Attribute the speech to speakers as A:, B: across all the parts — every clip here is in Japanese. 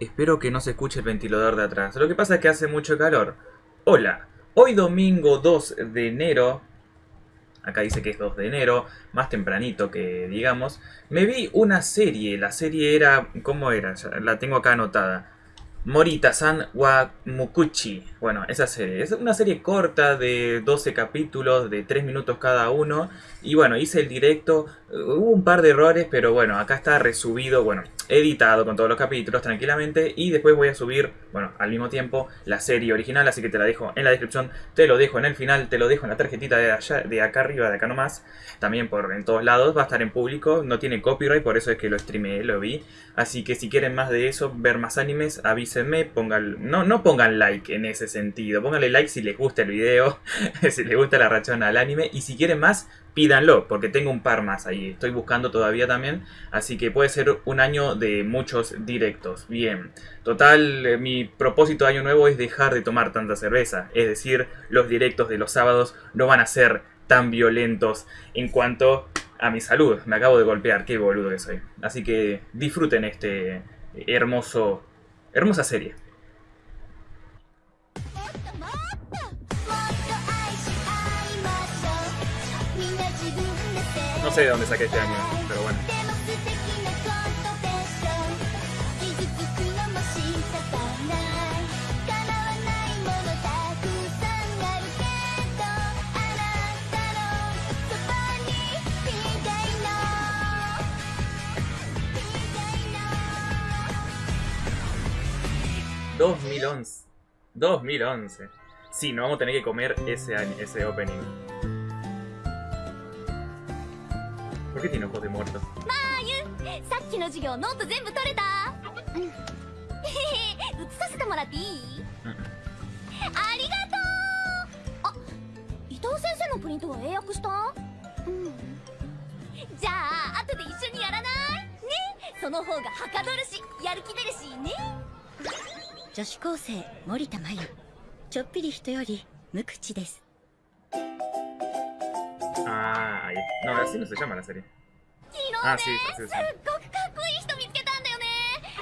A: Espero que no se escuche el ventilador de atrás. Lo que pasa es que hace mucho calor. Hola, hoy domingo 2 de enero, acá dice que es 2 de enero, más tempranito que digamos, me vi una serie. La serie era, ¿cómo era? La tengo acá anotada. Morita-san wa. Bueno, esa serie. Es una serie corta de 12 capítulos, de 3 minutos cada uno. Y bueno, hice el directo. Hubo un par de errores, pero bueno, acá está resubido, bueno, editado con todos los capítulos tranquilamente. Y después voy a subir, bueno, al mismo tiempo, la serie original. Así que te la dejo en la descripción, te lo dejo en el final, te lo dejo en la tarjetita de, allá, de acá arriba, de acá nomás. También por en todos lados, va a estar en público. No tiene copyright, por eso es que lo streameé, lo vi. Así que si quieren más de eso, ver más animes, avísenme. Pongan, no, no pongan like en ese sentido. Pónganle like si les gusta el video, si les gusta la rachona al anime. Y si quieren más, pídanlo, porque tengo un par más ahí. Estoy buscando todavía también. Así que puede ser un año de muchos directos. Bien. Total, eh, mi propósito de año nuevo es dejar de tomar tanta cerveza. Es decir, los directos de los sábados no van a ser tan violentos en cuanto a mi salud. Me acabo de golpear, qué boludo que soy. Así que disfruten este hermoso, hermosa serie. No sé de dónde saqué este año, pero bueno. ...2011... ...2011... Sí, no vamos a tener que comer ese, ese opening. ¿Por qué tiene ojos de muerto?
B: Mayu, さっきの授業ノート全部取れたうん。へへへ、写させてもらっていい、
A: うん、
B: ありがとうあ、伊藤先生のプリントは英訳したうん。じゃあ、後で一緒にやらないねその方がはかどるし、やる気出るしね
C: 女子高生森田真由。ちょっぴり人より無口です。
A: Ah, no, así no se llama la serie.
B: 昨日ね、
A: あそうそうそう
B: すっごくかっこいい人見つけたんだよね。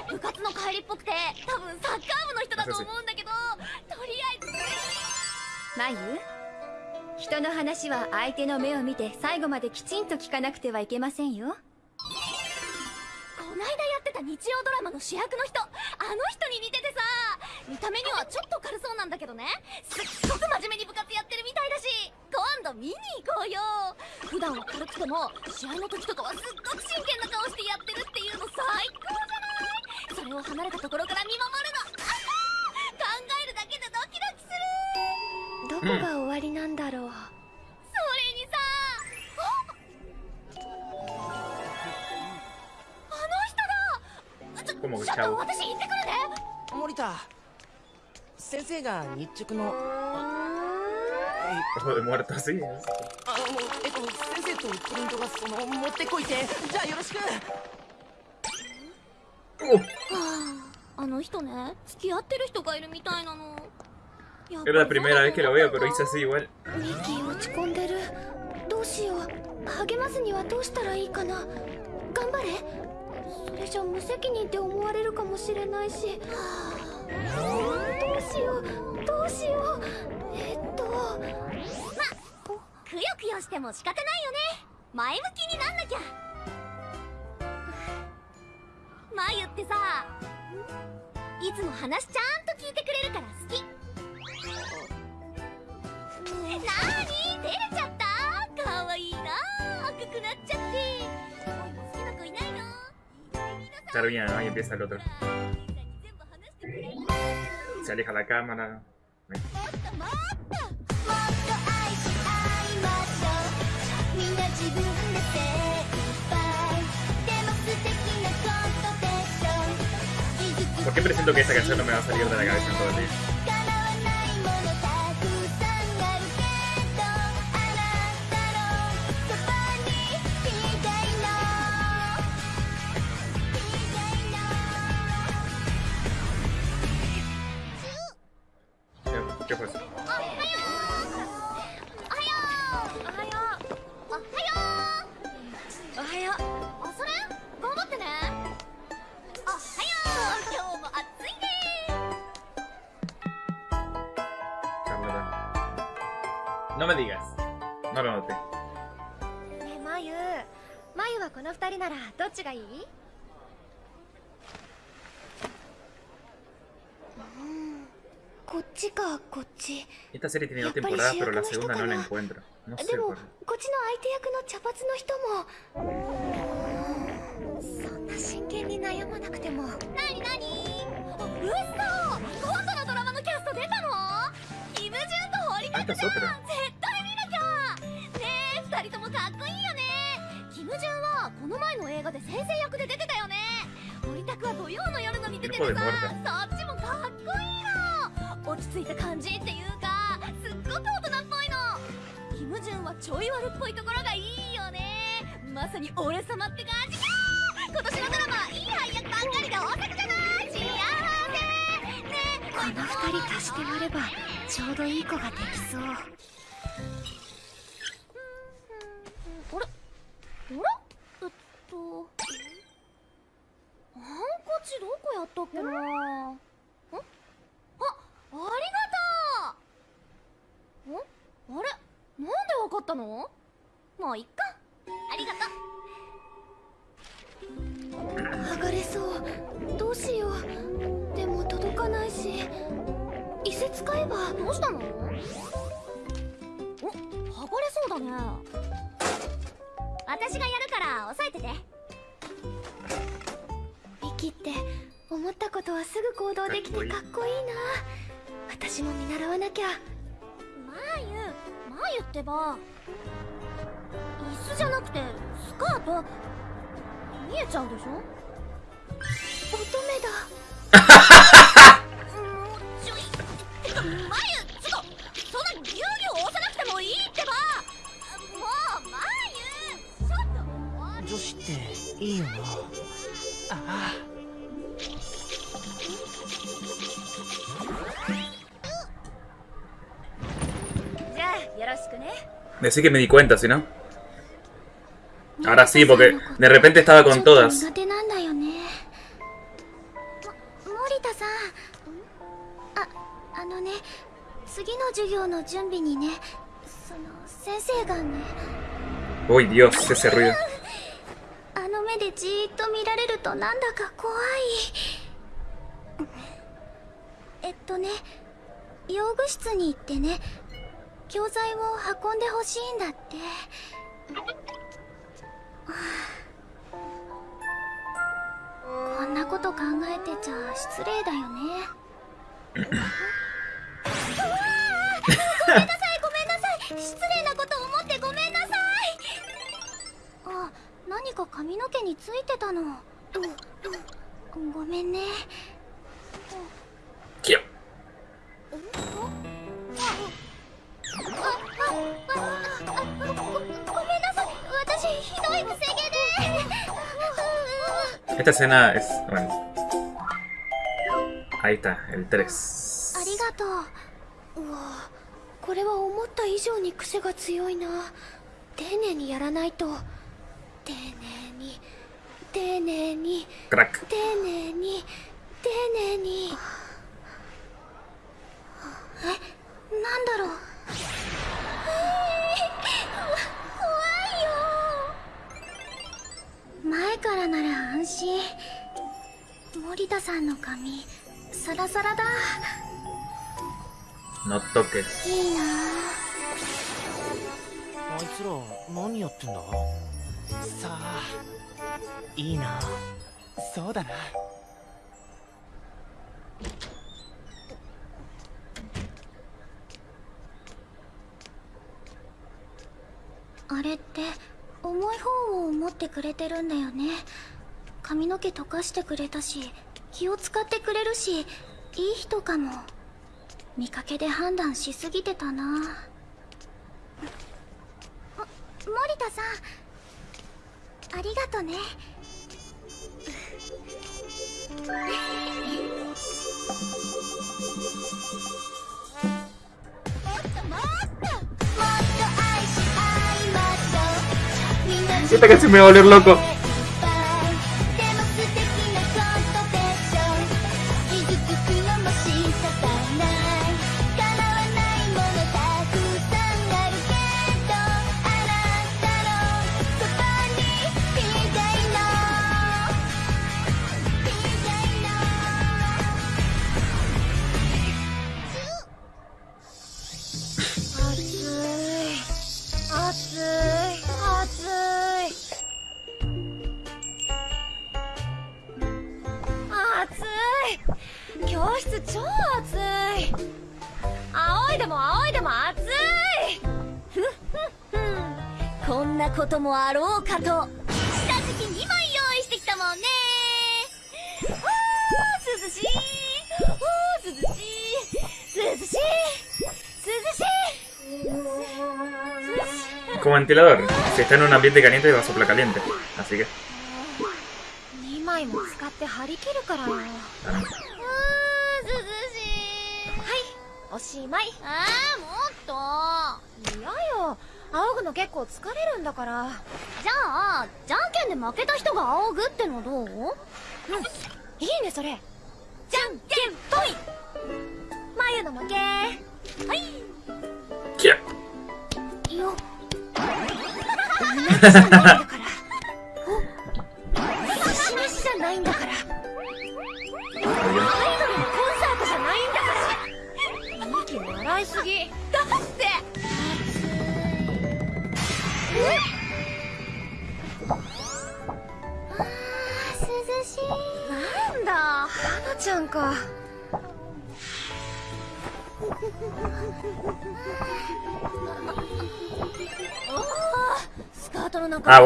B: 部活の帰りっぽくて多分サッカー部の人だと思うんだけどとりあえず。
D: マユ？人の話は相手の目を見て最後まできちんと聞かなくてはいけませんよ。
B: こないだやってた日曜ドラマの主役の人あの人に似ててさ見た目にはちょっと軽そうなんだけどね。すっごく真面目に部活やってるみたいだし今度見に行こうよ。普段は軽くても試合の時とかはすっごく真剣な顔してやってるっていうの最高じゃない？それを離れたところから見守るの。考えるだけでドキドキする。
D: どこが終わりなんだろう、
B: それにさああの人だ。ちょ
A: ¿Cómo que
B: ちょっ?と私行ってくるね。
E: 森田先生が日直のえい
A: Ojo de muerto, sí.
E: あのえっと先生とプリントがその持ってこいて。じゃあよろしく。
B: はあ、あの人ね付き合ってる人がいるみたいなの。やっぱ
A: Era
B: り
A: la primera vez que lo veo, pero hice así igual.
D: ミッキー落ち込んでる。どうしよう。励ますにはどうしたらいいかな。頑張れ。それじゃ無責任って思われるかもしれないし。どうしよう。どうしよう。えっと。
B: くよくよしても仕方ないよね。前向きになんなきゃ。まゆってさいつも話ちゃんと聞いてくれるから好き。なーに？照れちゃった？かわいいな赤くなっちゃって。好きな子いないの
A: ？otro. se aleja la cámara. ¿Por qué presiento que esta canción no me va a salir de la cabeza en todo el día?
B: 飲めていいですなるほどね
D: え眉眉はこの二人ならどっちがいい？こっちかこっち。こっちの相手役の茶髪の人も。そんな真剣に悩まなくても。
B: なになに？嘘！今度のドラマのキャスト出たの？イムジュンと堀田
A: く
B: ん。かっこいいよね。キム・ジュンはこの前の映画で先生役で出てたよね。堀田は土曜の夜のに出ててさそっちもかっこいいの落ち着いた感じっていうかすっごく大人っぽいの。キム・ジュンはちょい悪っぽいところがいいよね。まさに俺様って感じか今年のドラマはいい配役ばっかりで大作じゃない。幸せ。ねえ
D: この。二人足して割ればちょうどいい子ができそう
B: えっとハンカチどこやったっけな？ああありがとう！ん？あれ？なんでわかったの？まあいっか。ありがとう。
D: 剥がれそう。どうしよう。でも届かないし。移設使えば。
B: どうしたの？お剥がれそうだね私がやるから押さえてて。
D: ミキって思ったことはすぐ行動できてかっこいい。な。私も見習わなきゃ。
B: まゆまゆってば椅子じゃなくてスカート見えちゃうでしょ？
D: 乙女だ
A: Decí que me di cuenta, si no. Ahora sí, porque de repente estaba con todas. Uy, Dios, ese ruido.
D: 教材を運んでほしいんだって。はあこんなこと考えてちゃ失礼だよね。ごめんなさいごめんなさい。失礼なこと思ってごめんなさい。あ何か髪の毛についてたの。ごめんね。
A: Quiero.
D: あ
A: Esta escena es. Bueno. Ahí está, el 3.
D: ありがとううわこれは思った以上に癖が強いな丁寧にやらないと丁寧に丁寧に丁寧に丁寧にえなんだろう前からなら安心。森田さんの髪サラサラだ。
A: No toques.
D: いいな。
E: あいつら何やってんだ？さあいいな。そうだな
D: あれって重い方を持ってくれてるんだよね。髪の毛溶かしてくれたし気を使ってくれるしいい人かも。見かけで判断しすぎてたな。あ森田さん。ありがとね。
B: も っ
A: Esta canción me va a volver loco.
B: もあろうかと。下敷き2枚用意してきたもんね。あー涼しい。あー涼しい。涼しい。涼しい。涼しい。
A: Como ventilador. Si está en un ambiente caliente va a soplar caliente. Así que.
F: 2枚も使って張り切るからよ。
B: ー涼しい。
F: おしまい。
B: あーもっと。
F: 嫌よ仰ぐの結構疲れるんだから。
B: じゃあじゃんけんで負けた人が仰ぐってのどう？
F: いいねそれ。
B: じゃんけんぽい。
F: 眉の負け。
B: はい。
A: キャ
B: よ
F: 同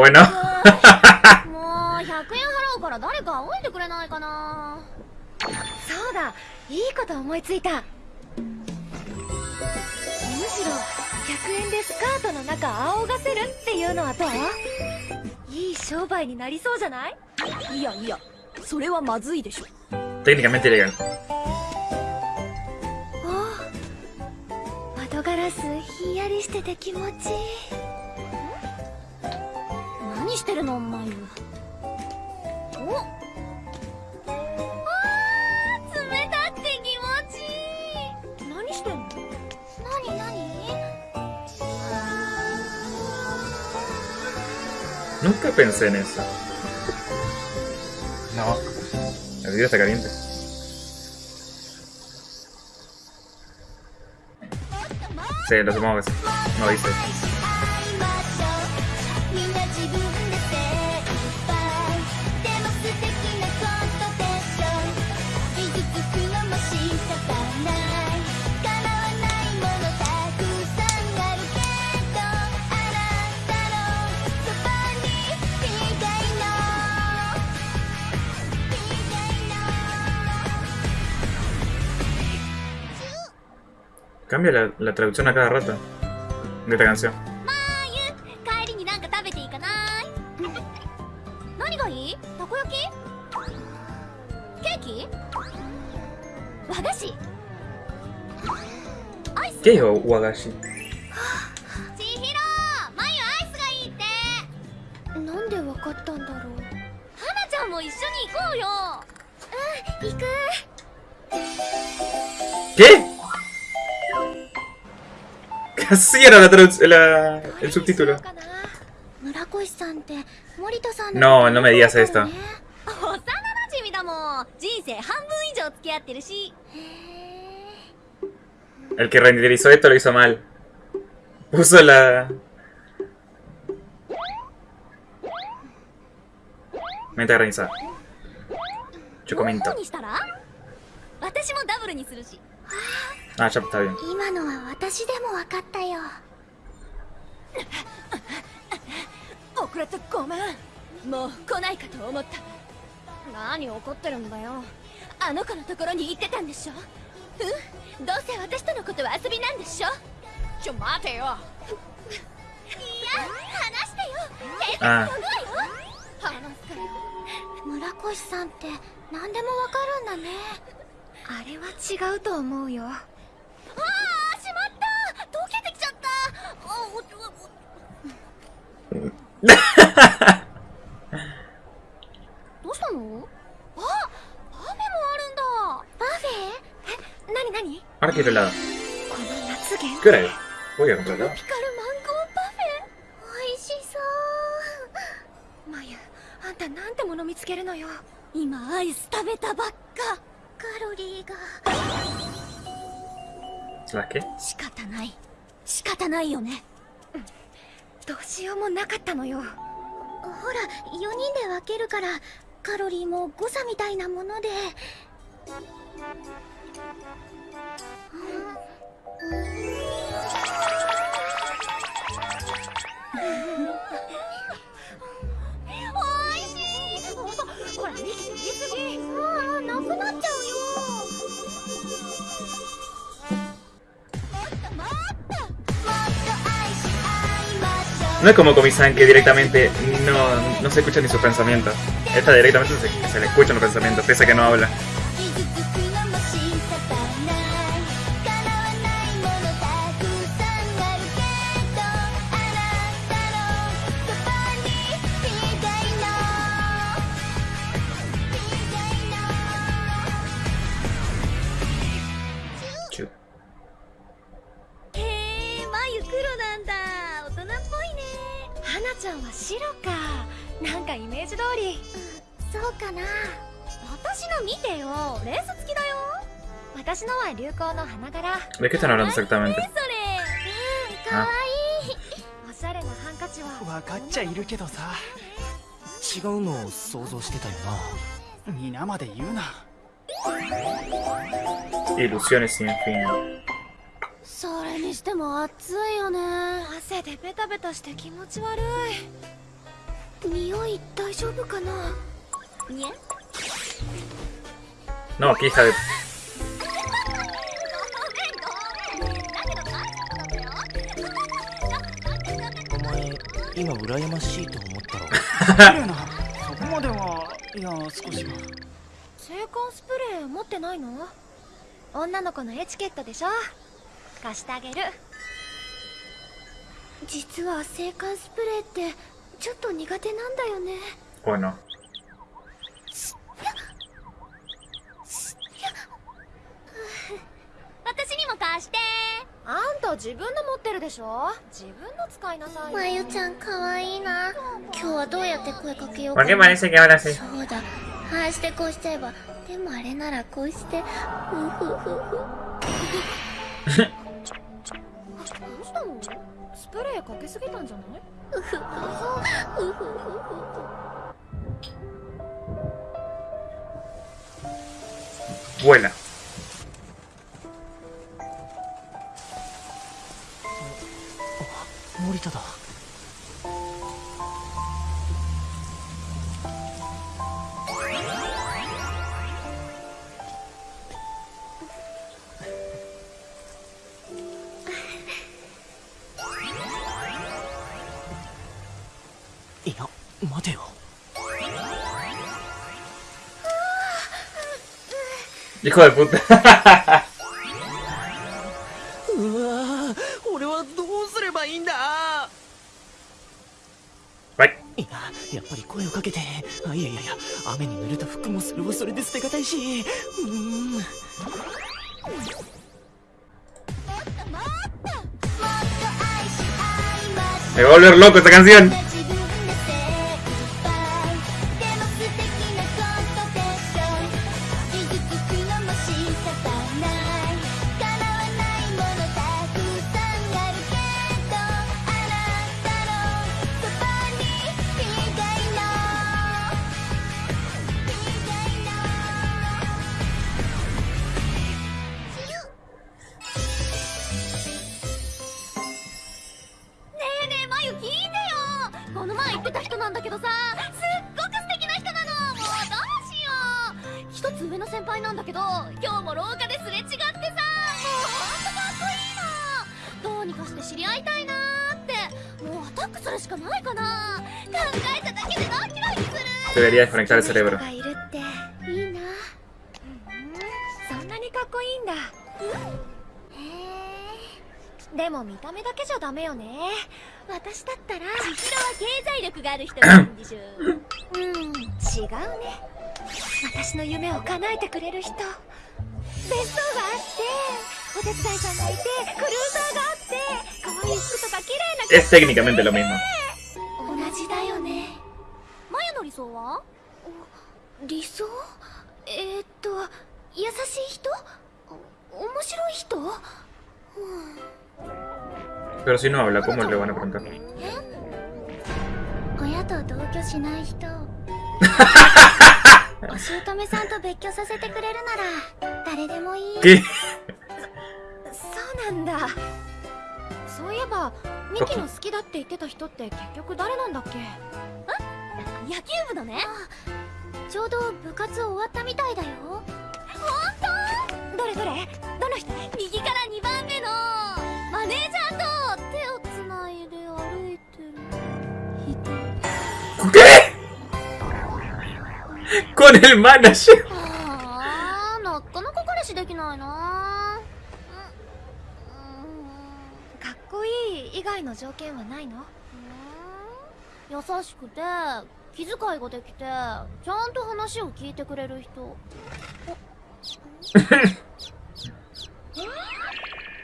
F: も
B: う100円払うから誰か仰いでくれないかな
F: そうだいいこと思いついたむしろ100円でスカートの中仰がせるっていうのはどういい商売になりそうじゃない
B: いやいやそれはまずいでしょ
A: Técnicamente legal
F: お窓ガラスひんやりしてて気持ちいい
B: してるのお前おあー冷たくて気持ちいい
F: 何してんの
B: 何何
A: Nunca pensé en eso. No. El video está caliente. Sí, lo supongo que sí. No dice. Cambia la, la traducción a cada rato de esta canción.
B: まーゆ
A: Así era la la, el subtítulo. No, no me digas esto. El que renderizó esto lo hizo mal. Puso la... Mente
B: organizada. Chocomento.
A: Ah.
B: 今のは私でも分かったよ。遅れてごめん。もう来ないかと思った。何怒ってるんだよ。あの子のところに行ってたんでしょ？うん？どうせ私とのことは遊びなんでしょ？ちょ待てよ。いや話してよ。警察
A: Ah,
B: 呼ぶわよ話すから。村越さんって何でもわかるんだね。
F: あれは違うと思うよ
B: ああしまった溶けてきちゃったあどうしたのあパフェもあるんだパフェえ
F: なになに
A: ahora quiero helado.
F: この夏限
A: ¿Qué hora es? Voy a comprar helado.
B: ピカルマンゴーパフェ美味しそう
F: まゆあんたなんてもの見つけるのよ
B: 今アイス食べたばっかカロリーが
A: つわけ？
B: 仕方ない。仕方ないよね。
F: どうしようもなかったのよ。
B: ほら4人で分けるからカロリーも誤差みたいなもので、うんうん。No es como Komi-san que directamente no, no se escucha ni sus pensamientos. Esta directamente se, se le escuchan los pensamientos, pese a que no habla.
F: 見てよ。レース付きだよ。私のは流行の花柄。
B: ¿De qué están hablando exactamente?
F: それ。
D: かわ
F: おしゃれなハンカチは。
E: 分かっちゃいるけどさ。違うのを想像してたよな。皆まで言うな。
B: Ilusiones sin fin.
F: それにしても暑いよね。汗でベタベタして気持ち悪
D: い。匂い大丈夫かな？い？
F: にゃ
B: No, aquí está de...
E: お前今羨ましいと思ったろ？
G: 綺麗なそこまではいや少しは。
F: 制汗スプレー持ってないの？女の子のエチケットでしょ？貸してあげる。
D: 実は制汗スプレーってちょっと苦手なんだよね
F: 私にも貸して。あんた自分の持ってるでしょ？自分の使いなさいよ。
D: まゆちゃんかわいいな。今日はどうやって声かけよう
B: ¿Por
D: かな?そうだ。ああしてこうしちゃえば。でもあれならこうして。ふふふ。ふ
F: どうしたの？スプレーかけすぎたんじゃない？う
D: ふふふ。ふふふ。
B: Vuela.
E: 森田だいや待てよでこれ、それはそれで捨てがたいしうーん
B: Me va a volver loco esta canción. debería desconectar el cerebro.
F: でも見た目だけじゃダメよね私だったら千尋は経済力がある人なんでしょううん違うね私の夢を叶えてくれる人別荘があってお手伝いさんがいてクルーザーがあって可愛い服とか綺麗な
D: 服とかねえ白い人
B: Pero si no habla, ¿cómo le van a preguntar?
D: 親と同居しない人お姑さんと別居させてくれるなら誰でもいい
B: ¿Qué?
F: そうなんだそういえばミキの好きだって言ってた人って結局誰なんだっけ？え？野球部のね。
D: ちょうど部活終わったみたいだよ。
F: 本当？どれどれどの人？右から2番目の？マネージャーと手をつないで歩いてる？
A: 人？con el
B: あーあなかなか彼氏できないな
D: かっこいい。以外の条件はないの？
B: 優しくて気遣いができてちゃんと話を聞いてくれる人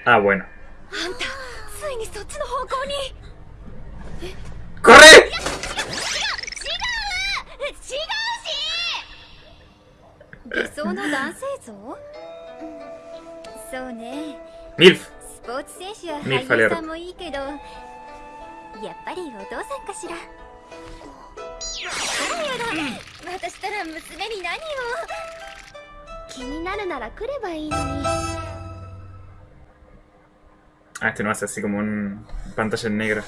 A: Ah, bueno.
D: あんたついにそっちの方向に
A: ¡Corre! Milf.
C: スポーツ選手やっぱりお父さんかしらあらやだ私たら娘に何を
D: 気になるなら来ればいいのに
A: Ah, este no hace así como un pantalla en negra.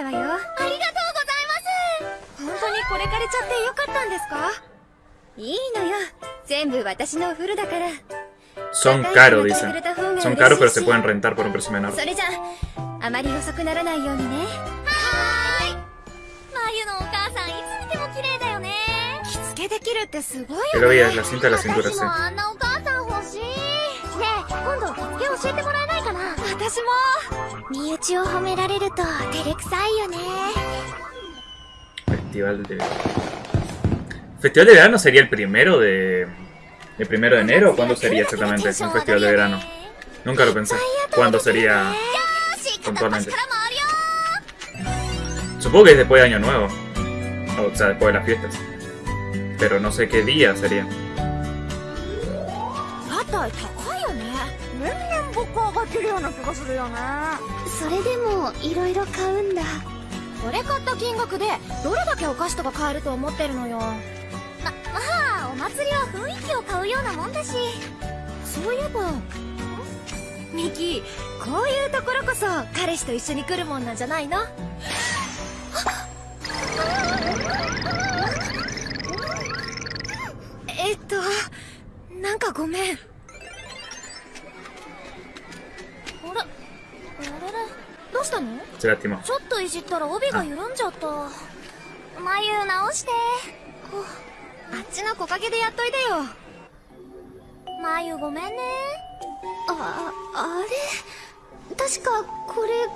B: た
C: わよ。
B: ありがとうございます。
C: 本当にこれ借りちゃってよかったんですか？いいのよ。全部私のお風呂だから。
A: Son caros, dicen. Son caros, pero se pueden rentar por un precio menor.
C: それじゃああまり遅くならないようにね。
B: はーい。まゆのお母さんいつ見ても綺麗だよね。
C: 着付けできるってすごい
A: Que lo veas, la cinta de la cintura,
B: 私
A: sí.
B: もあんなお母さん欲しい。ねえ今度着付け教えてもらえないかな？
C: 私も
D: 身内を褒められると照れくさいよね
A: Festival de Festival de verano sería el primero de. ¿El primero de enero o cuándo sería exactamente un festival de verano? Nunca lo pensé. ¿Cuándo sería?
B: よし片っ端
A: Puntualmente.
B: から回るよ
A: Supongo que es después de Año Nuevo. O sea, después de las fiestas. Pero no sé qué día sería.
B: 屋台高いよね年々物価上がってるような気がするよね。
D: それでもいろいろ買うんだ。
B: これ買った金額でどれだけお菓子とか買えると思ってるのよ。ままあお祭りは雰囲気を買うようなもんだし。そういえば
C: ミキこういうところこそ彼氏と一緒に来るもんなんじゃないの？えっとなんかごめん
B: どうしたの？ちょっといじったら帯が緩んじゃった。眉直して。
C: あっちの木陰でやっといでよ。
B: 眉ごめんね。
D: ああれ？確かこれが。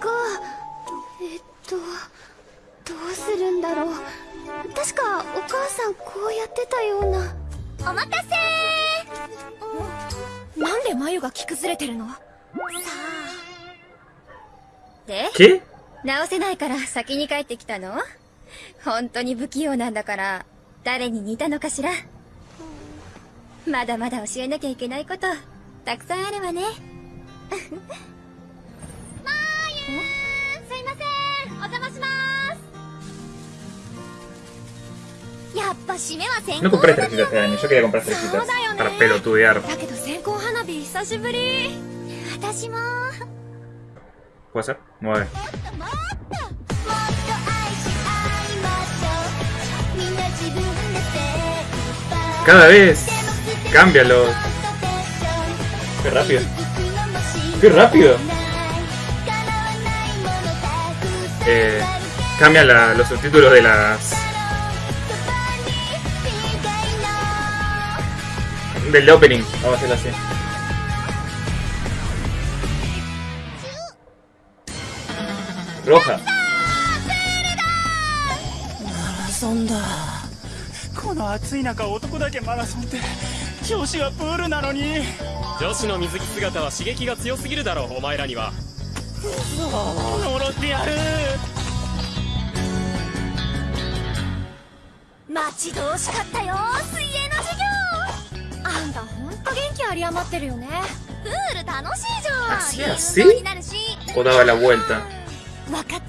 D: えっとどうするんだろう。確かお母さんこうやってたような。
B: お待たせ
C: なんで眉が着崩れてるの？で.直せないから先に帰ってきたの？本当に不器用なんだから誰に似たのかしら？まだまだ教えなきゃいけないことたくさんあるわね。
B: すいません。お邪魔します。やっぱ締めは先行
A: estrellitas este año. Yo quería comprar estrellitas para pelotudear.
C: だけど線香花火久しぶり。
B: 私も
A: ¿Puede ser? Mueve.
B: もっと愛し合いましょうみんな自分で精一杯
A: Cada vez. Cámbialo. Qué rápido. Qué rápido. Eh, cambia la- los subtítulos de las. del opening. Vamos a hacerlo así. Roja.
H: マラソンだ。この暑い中男だけマラソンって女子はプールなのに。
I: 女子の水着姿は刺激が強すぎるだろうお前らには。
H: 呪ってやる。
B: 待ち遠しかったよ水泳の授業。
C: あんたほんと元気あり余ってるよね。
B: プール楽しいじゃん。
A: Así, así
B: 運動になるし。
A: O daba la vuelta.
C: わかった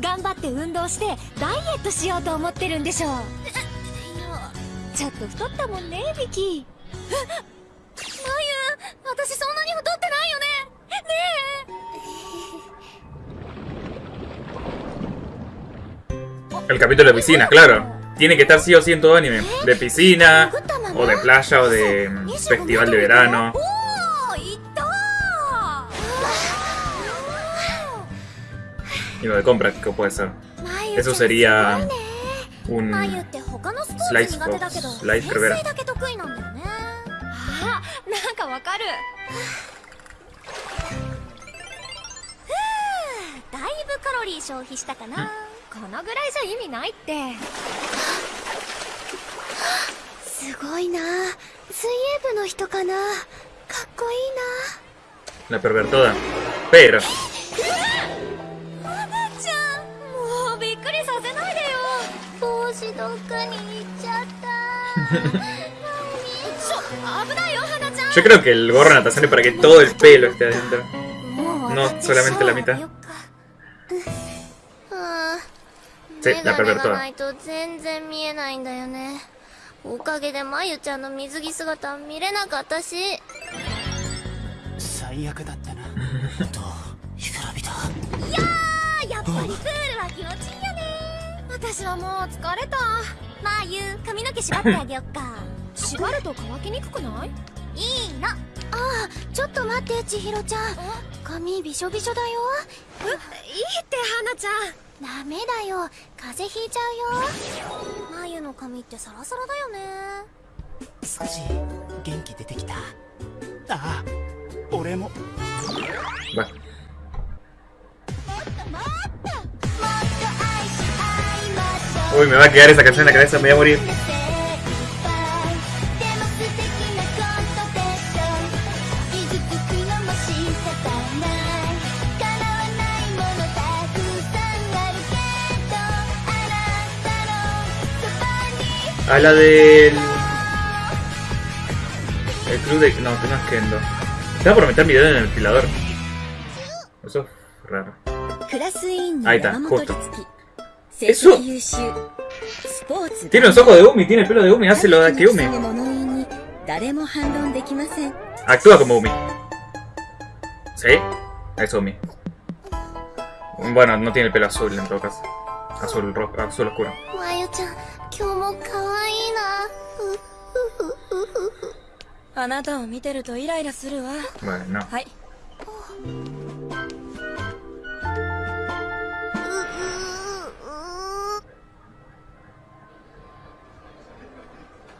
C: 頑張って運動してダイエットしようと思ってるんでしょ
B: そ
F: ちょっと太ったもんねビキ
B: まゆ私そんなに太ってないよねね
A: El capítulo de piscinas, claro. Tiene que estar sí o sí en todo anime. De piscina, o de playa, o de mm, festival de verano. de compra que puede ser. Eso sería un Slice Fox, Slice
D: mm.
A: La pervertida. Pero yo creo que el gorro de natación es para que todo el pelo esté adentro.
B: もう
A: No
B: 私
A: solamente la mitad.
B: シャワーよっかうん
A: Sí,
B: メ
A: la
B: ガネが
A: pervertoda.
B: ないと全然見えないんだよねおかげでまゆちゃんの水着姿見れなかったし
G: 最悪だったな
E: と干からびた
B: あやっぱりプールは気持ちいいよね
F: 私はもう疲れた。
B: まゆ髪の毛縛ってあげよっか。
F: 縛ると乾きにくくない？
B: いいの。
D: ちょっと待って千尋ちゃん。髪びしょびしょだよ。
F: いいって花ちゃん。
D: ダメだよ。風邪ひいちゃうよ。
B: まゆの髪ってサラサラだよね。
E: 少し元気出てきた？
G: ああ俺も。
A: Va. Uy, me va a quedar esa canción en la cabeza, me voy a morir.
B: でも素敵なことでしょ傷つくのも仕方ない叶わないものたくさんあるけどあなたのそばに
A: A la del. El club de. No, que no es Kendo. Estaba por meter mi dedo en el ventilador. Eso es raro.
D: クラス
A: Eso
D: 績優秀スポーツ
A: Tiene los ojos de Umi, tiene el pelo de Umi, hace lo de que Umi.
D: 物言いに誰も反論できません
A: Actúa como Umi. ¿Sí? Es Umi. Bueno, no tiene el pelo azul en todo caso. Azul rojo, azul oscuro.
B: まゆ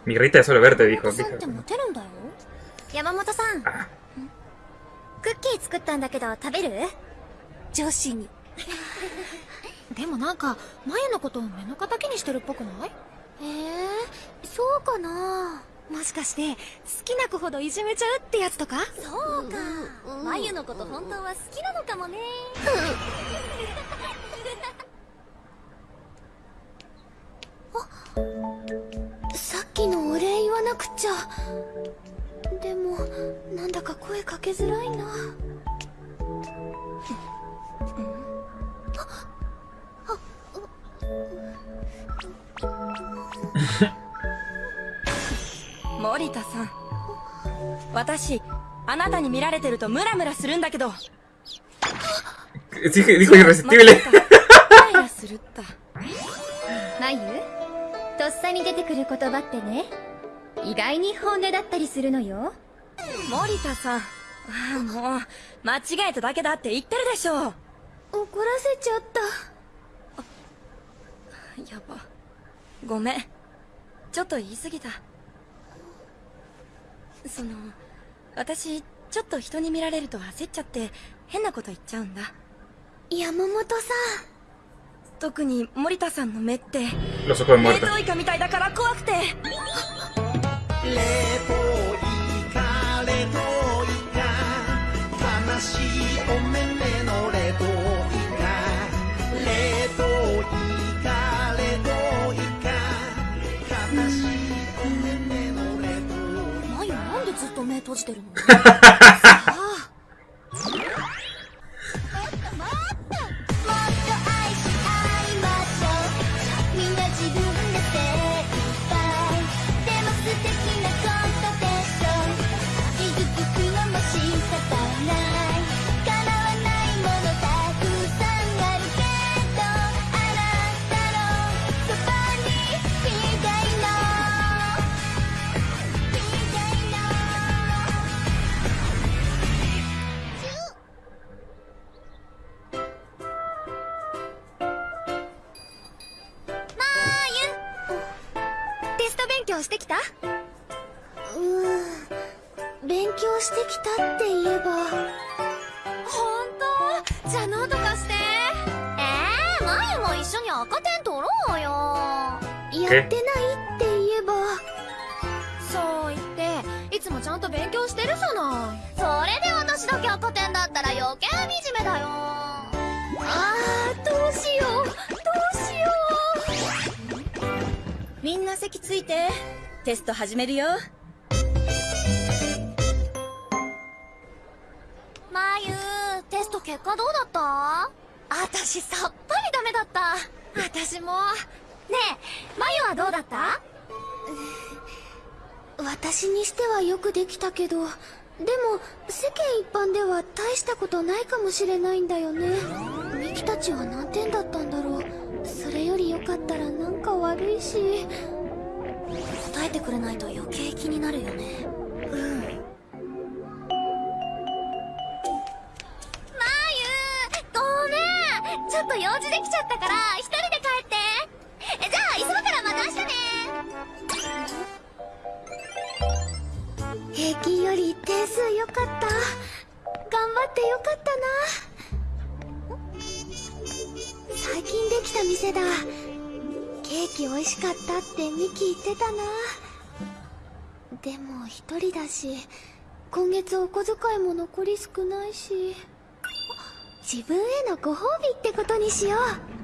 A: Mi Rita es solo verte, dijo.
B: さんってモテる。んだよ。山本さん。
A: あ。
B: クッキー作ったんだけど食べる？女子に。
F: でもなんか眉のことを目の敵にしてるっぽくない？
B: えー、そうかな。
F: もしかして好きな子ほどいじめちゃうってやつとか？
B: そうか。まゆのこと本当は好きなのかもね
D: なくちゃ。でもなんだか声かけづらいな。
J: 森田さん。私、あなたに見られてるとムラムラするんだけど。
D: まゆ とっさに出てくる言葉ってね意外に本音だったりするのよ
J: 森田さん。ああ、もう、間違えただけだって言ってるでしょ。
D: 怒らせちゃった
J: やば。ごめん。ちょっと言い過ぎた。その、私、ちょっと人に見られると焦っちゃって、変なこと言っちゃうんだ。
D: 山本さ
J: 特に森田さんの目って、冷.凍イカみたいだから怖くて。
B: ずっと目閉じてるの？
D: やってないって言えば。
B: そう言っていつもちゃんと勉強してるじゃない。それで私だけ赤点だったら余計惨めだよ。
D: あーどうしよう。どうしよ
J: みんな席ついてテスト始めるよ。
B: マユテスト結果どうだった？私さっぱりダメだった。私も。ねえマユはどうだった？
D: う私にしてはよくできたけどでも世間一般では大したことないかもしれないんだよね。ミキたちは何点だったんだろう。それよりよかったらなんか悪いし。
B: 答えてくれないと余計気になるよね。うん。マユごめん。ちょっと用事できちゃったから一人で帰って。えじゃあ急ぐからまた明日ね。
D: 平均より点数良かった。頑張ってよかったな。最近できた店だ。ケーキ美味しかったってミキ言ってたな。でも一人だし今月お小遣いも残り少ないし。自分へのご褒美ってことにしよう。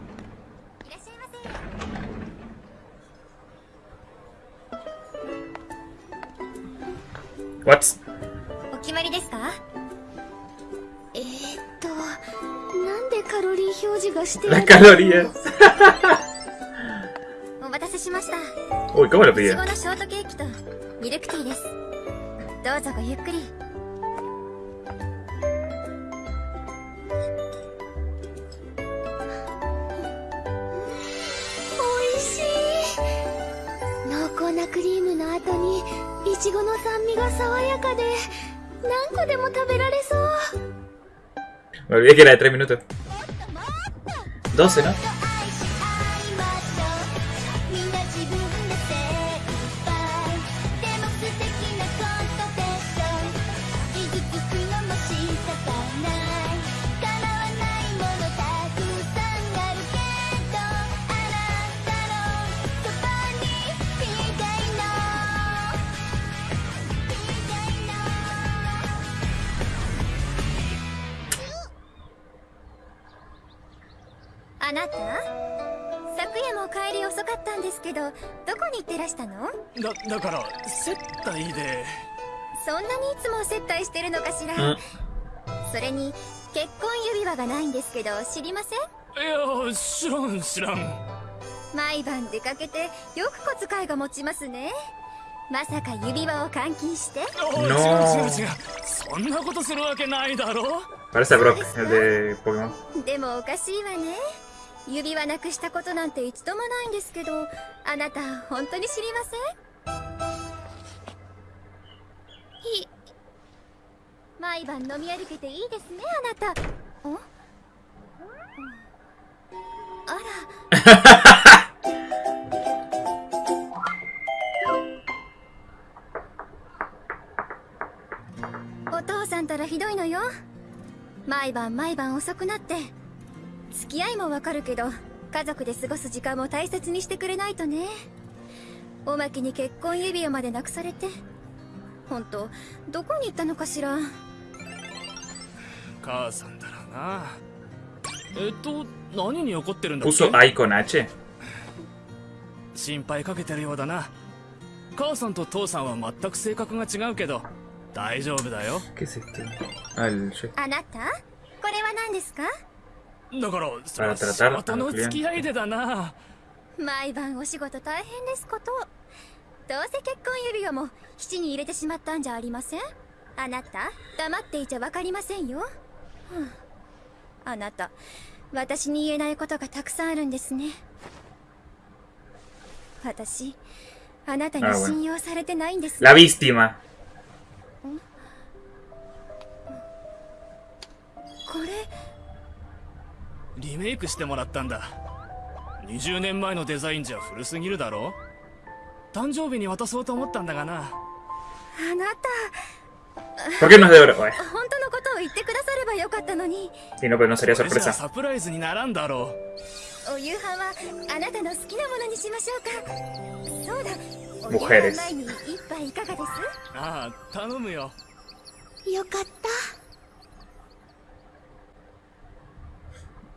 A: What?
C: お決まりですか？
D: えー、っとなんでカロリー表示がしてあ
A: Las
D: る
A: calorías.
C: お待たせしました
A: Uy, ¿cómo lo
C: いち
A: pidió?
C: ごのショートケーキとミルクティーですどうぞごゆっくり
D: 美味しい濃厚なクリームの後にいちごの酸味が爽やかで何個でも食べられそう
A: Me olvidé que era de 3 minutos. 12, ¿no?
B: あなた？
C: 昨夜も帰り遅かったんですけどどこに行ってらしたの？
H: だだから接待で。
C: そんなにいつも接待してるのかしら、
A: うん
C: それに結婚指輪がないんですけど知りません？
H: いや知らん知らん。
C: 毎晩出かけてよく小遣いが持ちますね。まさか指輪を換金して？
H: おい
A: No
H: 違う違う違う。そんなことするわけないだろ。
A: Parece a Brock, el de Pokémon.
C: でもおかしいわね指輪なくしたことなんて一度もないんですけどあなた本当に知りません？い毎晩飲み歩けていいですねあなた。んあら。お父さんたらひどいのよ。毎晩毎晩遅くなって付き合いもわかるけど家族で過ごす時間も大切にしてくれないとね。おまけに結婚指輪までなくされて本当どこに行ったのかしら。
H: 母さんだろうな。えっと何に怒ってるんだっけ？心配かけてるようだな。母さんと父さんは全く性格が違うけど大丈夫だよ.
A: Ah.
C: あなた？これは何ですか？
H: だからそれは仕事の.付き合いでだな
C: 毎晩お仕事大変ですことどうせ結婚指輪も七に入れてしまったんじゃありません？あなた黙っていちゃわかりませんよ、ふんあなた私に言えないことがたくさんあるんですね私あなたに
A: Ah.
C: 信用されてないんです、
A: La víctima.
C: これ
H: リメイクしてもらったんだ。20年前のデザインじゃ古すぎるだろ？誕生日に渡そうと思ったんだがな。
C: あなた。本当のことを言ってくださればよかったのに。
A: sí, no.
H: サプライズにならんだろ
C: お夕飯はあなたの好きなものにしましょうか。そうだ。お夕飯前に一杯いかがです？
H: うああ頼むよ。
D: よかった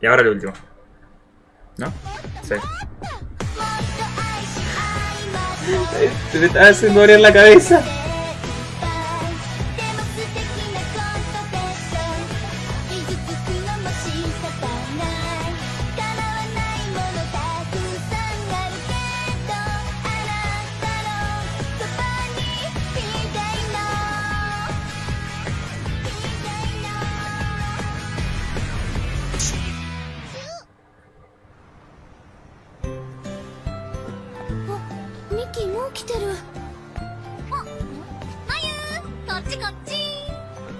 A: Y ahora el último. ¿No? Sí. Se me está haciendo doler la cabeza.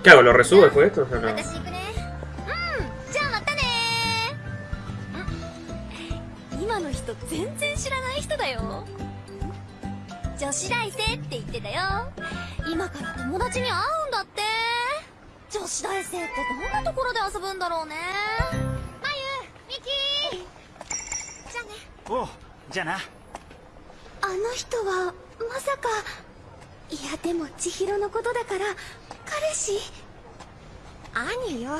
A: ¿Qué hago? ¿Lo resubo después de esto? O
B: のこ
D: とだから彼氏？
C: 兄よ。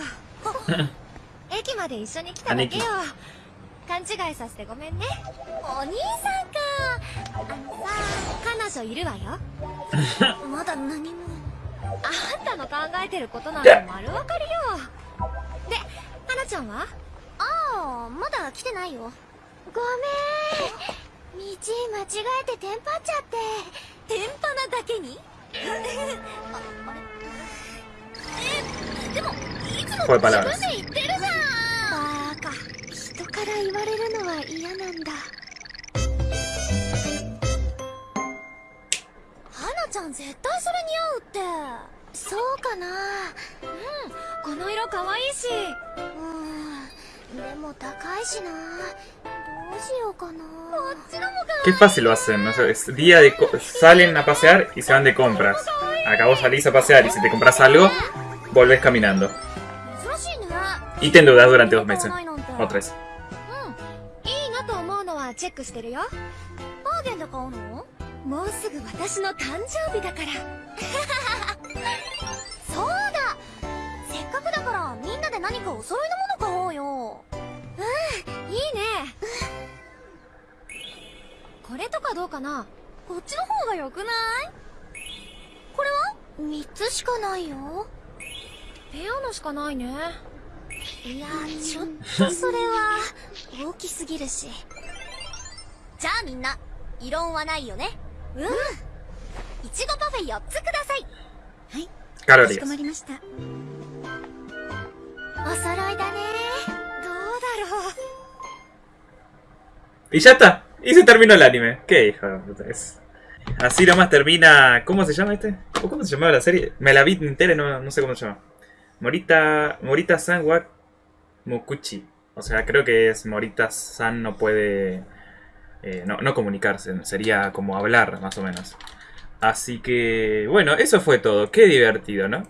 C: 駅まで一緒に来ただけよ。勘違いさせてごめんね。
B: お兄さんか。あのさ
C: 彼女いるわよ。
B: まだ何も。
C: あんたの考えてることなんて丸わかりよ。で花ちゃんは？
B: ああまだ来てないよ。
D: ごめん。道間違えてテンパっちゃって。
B: 天パなだけに？ああれ？え？でもいつもで言ってるじゃん
D: バカ。人から言われるのは嫌なんだ。
B: 花ちゃん絶対それ似合うって。
D: そうかな。
C: この色可愛いし。
D: うん。でも高いしな
A: Qué fácil lo hacen, ¿no? es día de salen a pasear y se van de compras. Acá vos salís a pasear y si te compras algo, volvés caminando. Y te endeudas durante dos meses. O tres.
C: かどうかな？
B: こっちの方が良くない？これは
D: ？3つしかないよ。
C: ペアのしかないね。
B: いやちょっとそれは大きすぎるし。じゃあみんな異論はないよね？うん。いちごパフェ4つください。
A: Calorías.
C: まりました。どう
D: お揃いだね。
C: だろう。
A: Y ya está. Y se terminó el anime. Qué hijo de es. Así nomás termina. ¿Cómo se llama este? ¿O ¿Cómo se llamaba la serie? Me la vi entera y no, no sé cómo se llama. Morita. Morita San wa Mokuchi. O sea, creo que es Morita San no puede. eh, no, no comunicarse. Sería como hablar, más o menos. Así que. Bueno, eso fue todo. Qué divertido, ¿no?